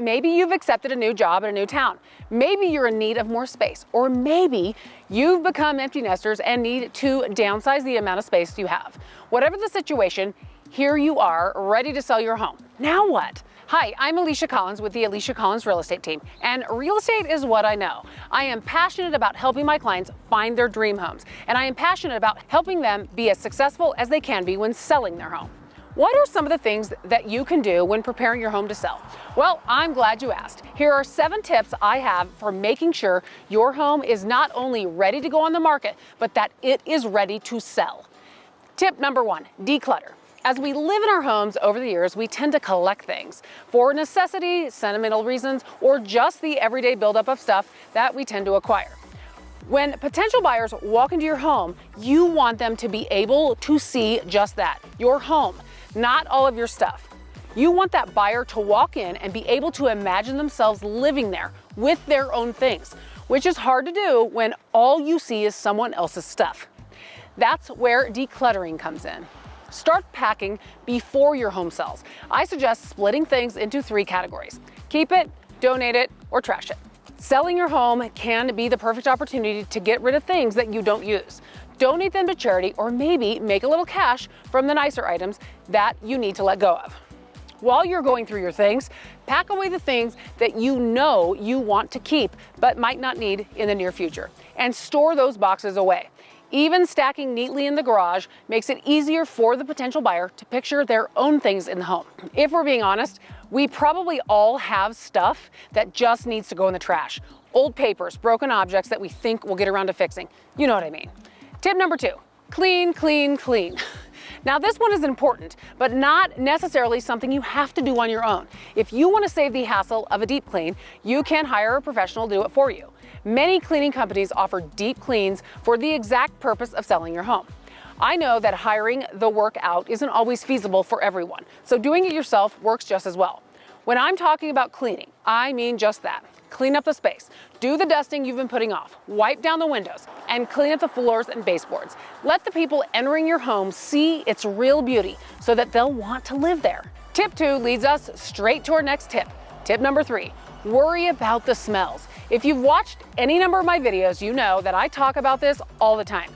maybe you've accepted a new job in a new town. Maybe you're in need of more space, or maybe you've become empty nesters and need to downsize the amount of space you have. Whatever the situation, here you are ready to sell your home. Now what? Hi, I'm Alicia Collins with the Alicia Collins Real Estate Team, and real estate is what I know. I am passionate about helping my clients find their dream homes, and I am passionate about helping them be as successful as they can be when selling their home. What are some of the things that you can do when preparing your home to sell? Well, I'm glad you asked. Here are seven tips I have for making sure your home is not only ready to go on the market, but that it is ready to sell. Tip number one, declutter. As we live in our homes over the years, we tend to collect things for necessity, sentimental reasons, or just the everyday buildup of stuff that we tend to acquire. When potential buyers walk into your home, you want them to be able to see just that, your home, not all of your stuff. You want that buyer to walk in and be able to imagine themselves living there with their own things, which is hard to do when all you see is someone else's stuff. That's where decluttering comes in. Start packing before your home sells. I suggest splitting things into three categories. Keep it, donate it, or trash it. Selling your home can be the perfect opportunity to get rid of things that you don't use. Donate them to charity or maybe make a little cash from the nicer items that you need to let go of. While you're going through your things, pack away the things that you know you want to keep but might not need in the near future and store those boxes away. Even stacking neatly in the garage makes it easier for the potential buyer to picture their own things in the home. If we're being honest, we probably all have stuff that just needs to go in the trash. Old papers, broken objects that we think we'll get around to fixing. You know what I mean. Tip number two, clean, clean, clean. Now this one is important, but not necessarily something you have to do on your own. If you want to save the hassle of a deep clean, you can hire a professional to do it for you. Many cleaning companies offer deep cleans for the exact purpose of selling your home. I know that hiring the work out isn't always feasible for everyone, so doing it yourself works just as well. When I'm talking about cleaning, I mean just that. Clean up the space, do the dusting you've been putting off, wipe down the windows, and clean up the floors and baseboards. Let the people entering your home see its real beauty so that they'll want to live there. Tip two leads us straight to our next tip. Tip number three, worry about the smells. If you've watched any number of my videos, you know that I talk about this all the time.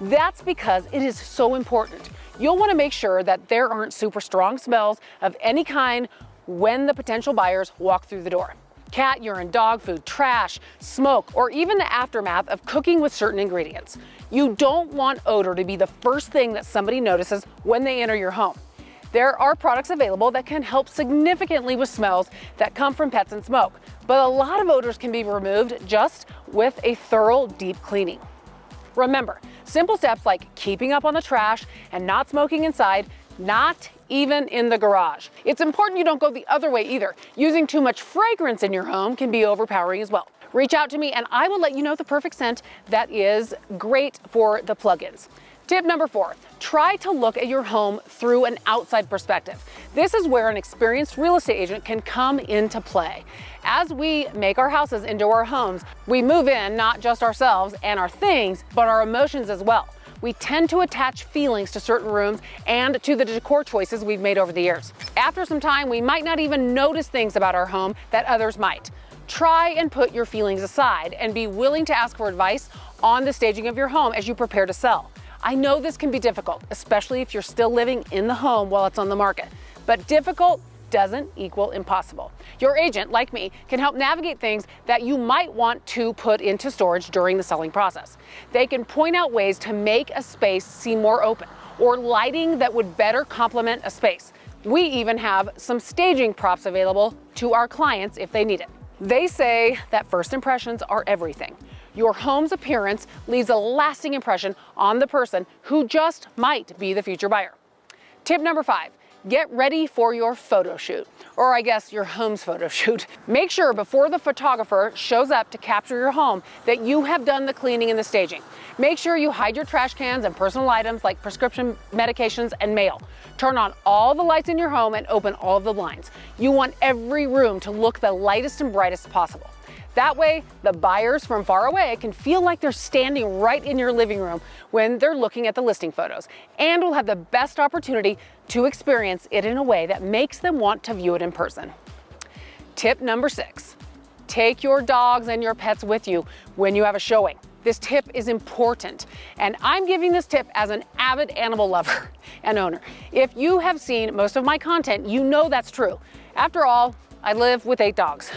That's because it is so important. You'll want to make sure that there aren't super strong smells of any kind when the potential buyers walk through the door. Cat urine, dog food, trash, smoke, or even the aftermath of cooking with certain ingredients. You don't want odor to be the first thing that somebody notices when they enter your home. There are products available that can help significantly with smells that come from pets and smoke, but a lot of odors can be removed just with a thorough deep cleaning. Remember, simple steps like keeping up on the trash and not smoking inside, not even in the garage. It's important you don't go the other way either. Using too much fragrance in your home can be overpowering as well. Reach out to me and I will let you know the perfect scent that is great for the plugins. Tip number four, try to look at your home through an outside perspective. This is where an experienced real estate agent can come into play. As we make our houses into our homes, we move in not just ourselves and our things, but our emotions as well. We tend to attach feelings to certain rooms and to the decor choices we've made over the years. After some time, we might not even notice things about our home that others might. Try and put your feelings aside and be willing to ask for advice on the staging of your home as you prepare to sell. I know this can be difficult, especially if you're still living in the home while it's on the market, but difficult doesn't equal impossible. Your agent, like me, can help navigate things that you might want to put into storage during the selling process. They can point out ways to make a space seem more open or lighting that would better complement a space. We even have some staging props available to our clients if they need it. They say that first impressions are everything your home's appearance leaves a lasting impression on the person who just might be the future buyer. Tip number five, get ready for your photo shoot, or I guess your home's photo shoot. Make sure before the photographer shows up to capture your home that you have done the cleaning and the staging. Make sure you hide your trash cans and personal items like prescription medications and mail. Turn on all the lights in your home and open all the blinds. You want every room to look the lightest and brightest possible. That way, the buyers from far away can feel like they're standing right in your living room when they're looking at the listing photos and will have the best opportunity to experience it in a way that makes them want to view it in person. Tip number six, take your dogs and your pets with you when you have a showing. This tip is important, and I'm giving this tip as an avid animal lover and owner. If you have seen most of my content, you know that's true. After all, I live with eight dogs.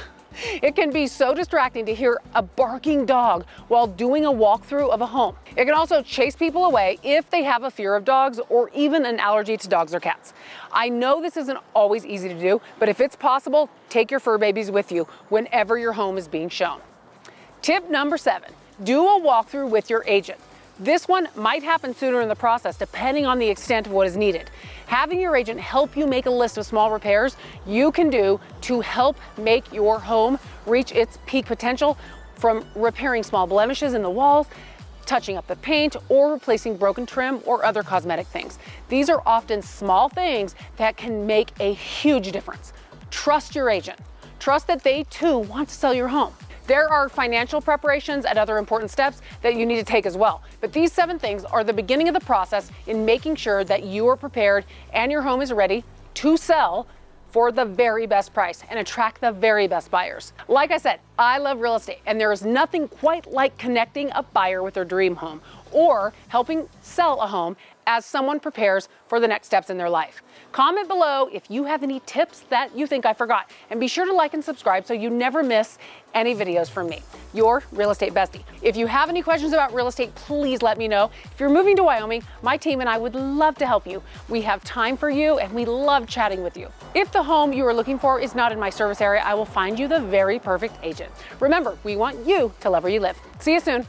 It can be so distracting to hear a barking dog while doing a walkthrough of a home. It can also chase people away if they have a fear of dogs or even an allergy to dogs or cats. I know this isn't always easy to do, but if it's possible, take your fur babies with you whenever your home is being shown. Tip number seven, do a walkthrough with your agent. This one might happen sooner in the process depending on the extent of what is needed. Having your agent help you make a list of small repairs you can do to help make your home reach its peak potential from repairing small blemishes in the walls, touching up the paint, or replacing broken trim or other cosmetic things. These are often small things that can make a huge difference. Trust your agent. Trust that they too want to sell your home. There are financial preparations and other important steps that you need to take as well. But these seven things are the beginning of the process in making sure that you are prepared and your home is ready to sell for the very best price and attract the very best buyers. Like I said, I love real estate and there is nothing quite like connecting a buyer with their dream home or helping sell a home as someone prepares for the next steps in their life. Comment below if you have any tips that you think I forgot and be sure to like and subscribe so you never miss any videos from me, your real estate bestie. If you have any questions about real estate, please let me know. If you're moving to Wyoming, my team and I would love to help you. We have time for you and we love chatting with you. If the home you are looking for is not in my service area, I will find you the very perfect agent. Remember, we want you to love where you live. See you soon.